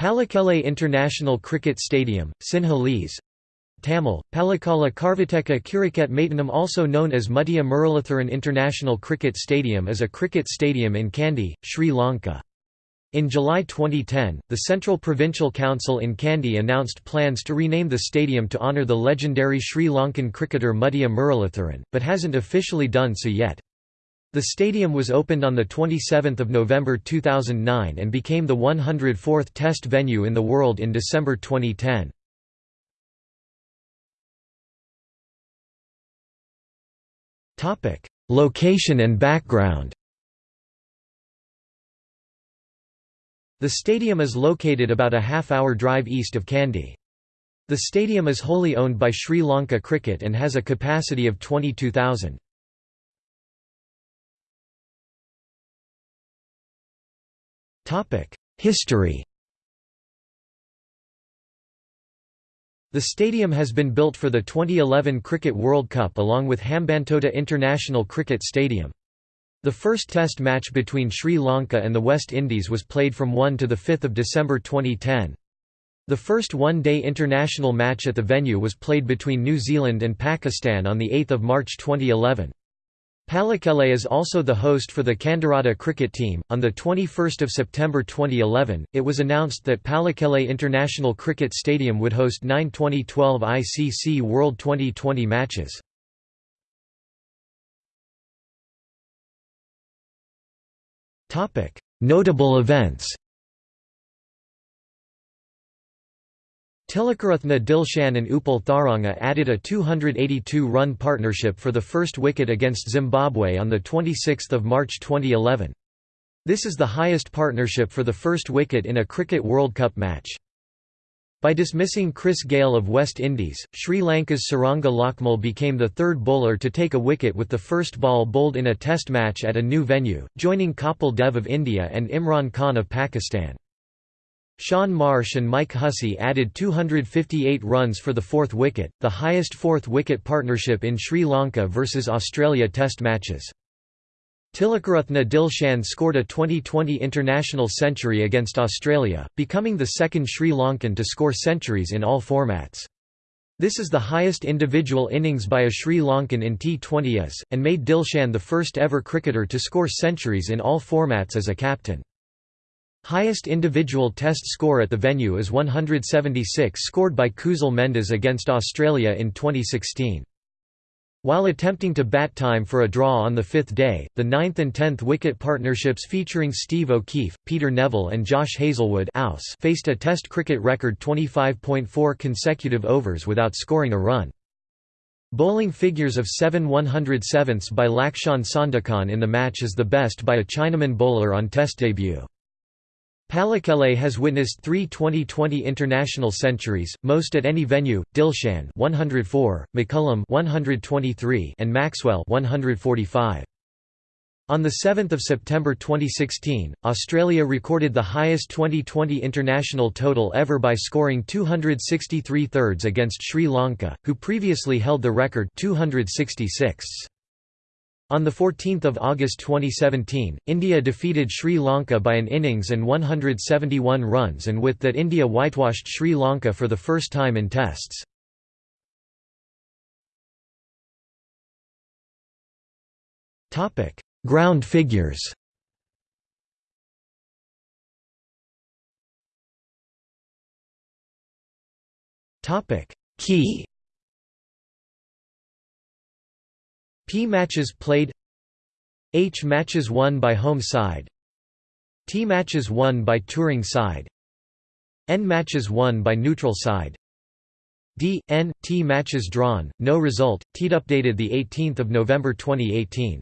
Pallekele International Cricket Stadium, Sinhalese Tamil, Pallekala Karvateka Kuriket Maitanam also known as Muttiah Muralitharan International Cricket Stadium is a cricket stadium in Kandy, Sri Lanka. In July 2010, the Central Provincial Council in Kandy announced plans to rename the stadium to honour the legendary Sri Lankan cricketer Muttiah Muralitharan, but hasn't officially done so yet. The stadium was opened on 27 November 2009 and became the 104th Test venue in the world in December 2010. Location and background The stadium is located about a half-hour drive east of Kandy. The stadium is wholly owned by Sri Lanka Cricket and has a capacity of 22,000. History The stadium has been built for the 2011 Cricket World Cup along with Hambantota International Cricket Stadium. The first test match between Sri Lanka and the West Indies was played from 1 to 5 December 2010. The first one-day international match at the venue was played between New Zealand and Pakistan on 8 March 2011. Pallekele is also the host for the Kandurata cricket team. On the 21st of September 2011, it was announced that Pallekele International Cricket Stadium would host nine 2012 ICC World 2020 matches. Topic: Notable events. Tilakaratne Dilshan and Upul Tharanga added a 282-run partnership for the first wicket against Zimbabwe on 26 March 2011. This is the highest partnership for the first wicket in a Cricket World Cup match. By dismissing Chris Gayle of West Indies, Sri Lanka's Suranga Lakmal became the third bowler to take a wicket with the first ball bowled in a test match at a new venue, joining Kapil Dev of India and Imran Khan of Pakistan. Shaun Marsh and Mike Hussey added 258 runs for the fourth wicket, the highest fourth-wicket partnership in Sri Lanka versus Australia Test matches. Tilakaratne Dilshan scored a 2020 international century against Australia, becoming the second Sri Lankan to score centuries in all formats. This is the highest individual innings by a Sri Lankan in T20s, and made Dilshan the first ever cricketer to score centuries in all formats as a captain. Highest individual test score at the venue is 176 scored by Kusal Mendis against Australia in 2016. While attempting to bat time for a draw on the fifth day, the ninth and tenth wicket partnerships featuring Steve O'Keefe, Peter Nevill and Josh Hazlewood faced a Test cricket record 25.4 consecutive overs without scoring a run. Bowling figures of 7 107ths by Lakshan Sandakan in the match is the best by a Chinaman bowler on Test debut. Pallekele has witnessed three 2020 international centuries, most at any venue: Dilshan 104, McCullum 123, and Maxwell 145. On 7 September 2016, Australia recorded the highest 2020 international total ever by scoring 263 thirds against Sri Lanka, who previously held the record 266. On 14 August 2017, India defeated Sri Lanka by an innings and 171 runs and with that India whitewashed Sri Lanka for the first time in Tests. Ground figures Key P matches played. H matches won by home side. T matches won by touring side. N matches won by neutral side. D, N, T matches drawn, no result, T updated 18 November 2018